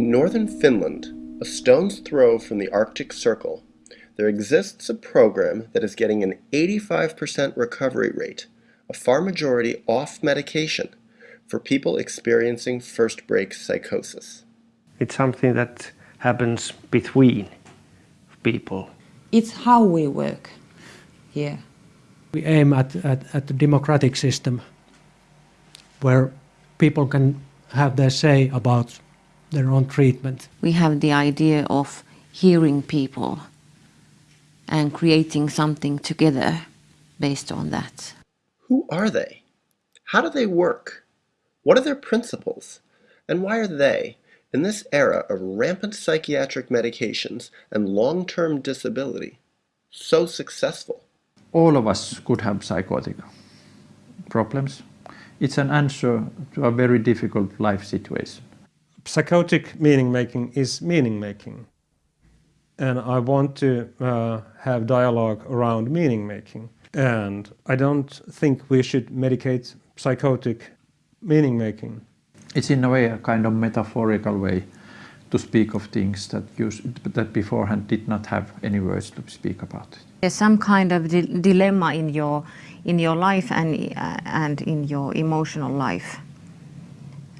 northern Finland, a stone's throw from the Arctic Circle, there exists a program that is getting an 85% recovery rate, a far majority off medication, for people experiencing first break psychosis. It's something that happens between people. It's how we work here. We aim at, at, at a democratic system where people can have their say about their own treatment. We have the idea of hearing people and creating something together based on that. Who are they? How do they work? What are their principles? And why are they, in this era of rampant psychiatric medications and long-term disability, so successful? All of us could have psychotic problems. It's an answer to a very difficult life situation. Psychotic meaning making is meaning making. And I want to uh, have dialogue around meaning making. And I don't think we should medicate psychotic meaning making. It's in a way a kind of metaphorical way to speak of things that, you, that beforehand did not have any words to speak about. There's some kind of di dilemma in your, in your life and, uh, and in your emotional life.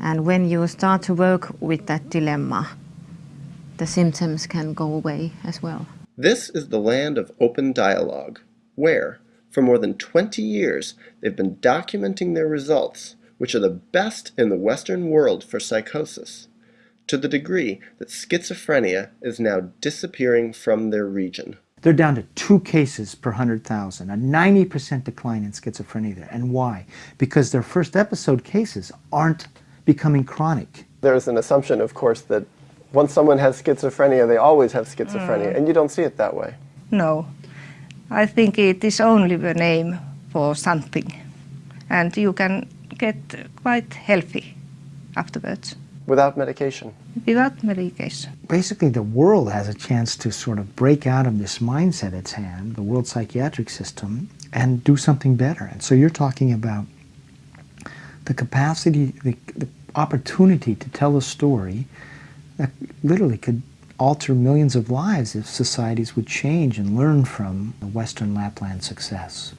And when you start to work with that dilemma, the symptoms can go away as well. This is the land of open dialogue, where, for more than 20 years, they've been documenting their results, which are the best in the Western world for psychosis, to the degree that schizophrenia is now disappearing from their region. They're down to two cases per 100,000, a 90% decline in schizophrenia there. And why? Because their first episode cases aren't becoming chronic. There's an assumption, of course, that once someone has schizophrenia, they always have schizophrenia, mm. and you don't see it that way. No. I think it is only the name for something, and you can get quite healthy afterwards. Without medication? Without medication. Basically, the world has a chance to sort of break out of this mindset it's had, the world psychiatric system, and do something better. And so you're talking about the capacity, the, the opportunity to tell a story that literally could alter millions of lives if societies would change and learn from the Western Lapland success.